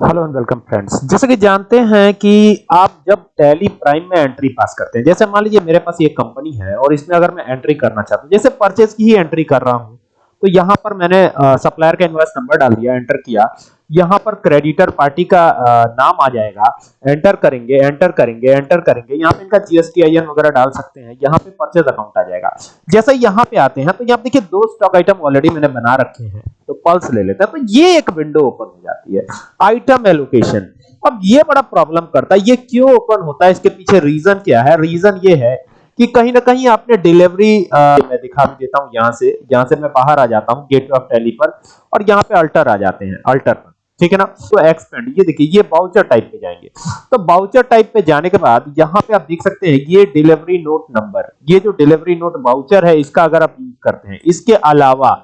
Hello and welcome friends जैसे कि जानते हैं कि आप जब टैली प्राइम में एंट्री पास करते हैं, जैसे मान लीजिए मेरे पास ये कंपनी है और इसमें अगर मैं एंट्री करना चाहता हूँ, जैसे परचेज की ही एंट्री कर रहा हूँ तो यहाँ पर मैंने सप्लायर का इनवॉइस नंबर डाल दिया एंटर किया यहाँ पर क्रेडिटर पार्टी का नाम आ जाएगा। एंटर करेंगे एंटर करेंगे एंटर करेंगे। यहाँ पे इनका जीएसटीआईएन वगैरह डाल सकते हैं। यहाँ पे परचेज अकाउंट आ जाएगा। जैसे यहाँ पे आते हैं तो यहाँ देखिए दो स्टॉक आइटम ऑलरेडी मैंने बना रखे हैं। तो पल्स ले लेते हैं। तो ये एक विंडो ओपन हो जाती है। आइटम एलोकेशन अब ये बड़ा प्रॉब्लम करता है। ये क्यों ओपन होता है? इसके पीछे रीजन क्या है? रीजन ये है कि कहीं ना कहीं आपने डिलीवरी मैं दिखा भी देता हूँ यहाँ से। यहाँ से मैं बाहर आ जाता हूँ गेट ऑफ़ टैली पर। और यहाँ पे अल्टर आ जाते हैं अल्टर पर। ठीक है ना? तो एक्सपेंड ये देखिए, ये बाउचर टाइप पे जाएँगे। तो बाउचर टाइप पे जाने के बाद, यहाँ पे आप देख सकते हैं, ये डिलीवरी नोट नंबर ये जो डिलीवरी नोट बाउचर है, इसका अगर आप यूज़ करते हैं, इसके अलावा,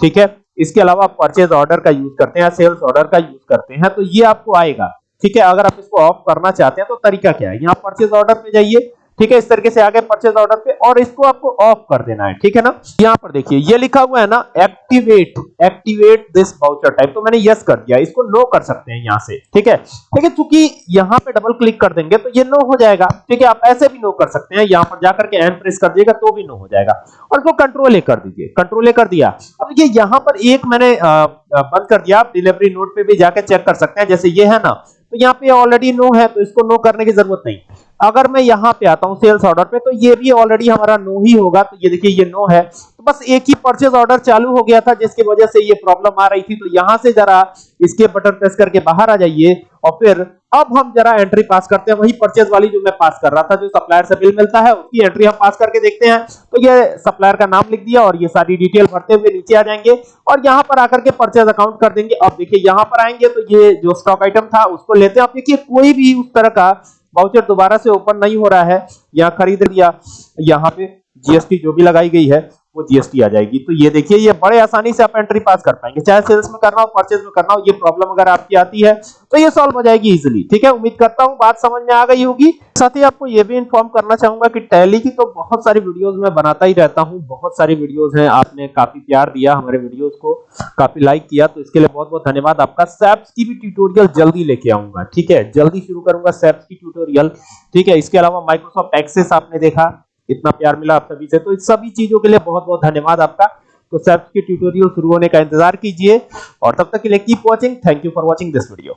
ठीक है? इसके अलावा आप परचेज ऑर्डर का यूज़ करते हैं सेल्स ऑर्डर का यूज़ करते हैं तो ये आपको आएगा। ठीक है? अगर आप इसको ऑफ़ करना चाहते हैं तो तरीका क्या है? यहाँ परचेज ऑर्डर पे जाइए ठीक है, इस तरीके से आगे परचेज ऑर्डर पे, और इसको आपको ऑफ़ कर देना है, ठीक है ना? यहाँ पर देखिए, ये लिखा हुआ है ना activate activate this voucher type तो मैंने यस कर दिया, इसको नो कर सकते हैं यहाँ से, ठीक है? ठीक है चूँकि यहाँ पे डबल क्लिक कर देंगे तो ये नो हो जाएगा, ठीक है? आप ऐसे भी नो कर सकते हैं, यहाँ पर जाकर के एन प्रेस कर दिएगा तो भी नो हो जाएगा। और इसको कंट्रोल ए कर दीजिए कंट्रोल ए कर दिया। अब ये यहाँ पर एक मैंने बंद कर दिया, आप डिलीवरी नोट पे भी जाकर चेक कर सकते हैं, जैसे ये है ना तो यहाँ पे ऑलरेडी नो है तो इसको नो करने की ज़रूरत नहीं। अगर मैं यहाँ पे आता हूँ सेल्स ऑर्डर पे तो ये भी ऑलरेडी हमारा नो ही होगा। तो ये देखिए, ये नो है। तो बस एक ही परचेज ऑर्डर चालू हो गया था, जिसकी वजह से ये प्रॉब्लम आ रही थी। तो यहाँ से जरा इसके बटन प्रेस करके बाहर आ जाइए और फिर अब हम जरा एंट्री पास करते हैं। वही परचेज वाली जो मैं पास कर रहा था, जो सप्लायर से बिल मिलता है, उसकी एंट्री हम पास करके देखते हैं। तो ये सप्लायर का नाम लिख दिया और ये सारी डिटेल भरते हुए नीचे आ जाएँगे और यहाँ पर आकर के परचेज अकाउंट कर देंगे। अब देखिए, यहाँ पर आएँगे तो ये जो स्टॉक आइटम था, उसको लेते हैं। अब देखिए, कोई भी उस तरह का वाउचर दोबारा से ओपन नहीं हो रहा है। यहाँ खरीद लिया। यहाँ पे जीएसटी जो भी लगाई गई है। वो जीएसटी आ जाएगी। तो ये देखिए, ये बड़े आसानी से आप एंट्री पास कर पाएँगे। चाहे सेल्स में करना हो परचेज में करना हो, ये प्रॉब्लम अगर आपकी आती है तो ये सॉल्व हो जाएगी इजीली ठीक है? उम्मीद करता हूँ बात समझ में आ गई होगी। साथ ही आपको ये भी इन्फॉर्म करना चाहूँगा कि टैली की तो बहुत सारी वीडियोस मैं बनाता ही रहता हूँ। बहुत सारी वीडियोस हैं। आपने काफ़ी प्यार दिया हमारे वीडियोस को, काफ़ी लाइक किया तो इसके लिए बहुत बहुत धन्यवाद। आपका सैप्स की भी ट्यूटोरियल जल्दी लेके आऊँगा। ठीक है? जल्दी शुरू करूँगा सैप्स की ट्यूटोरियल ठीक है? इसके अलावा माइक्रोसॉफ्ट एक्सेस आपने देखा। इतना प्यार मिला आप सभी से। तो इस सभी चीज़ों के लिए बहुत बहुत धन्यवाद आपका। तो सेप्स के ट्यूटोरियल शुरू होने का इंतज़ार कीजिए और तब तक के लिए keep watching thank you for watching this video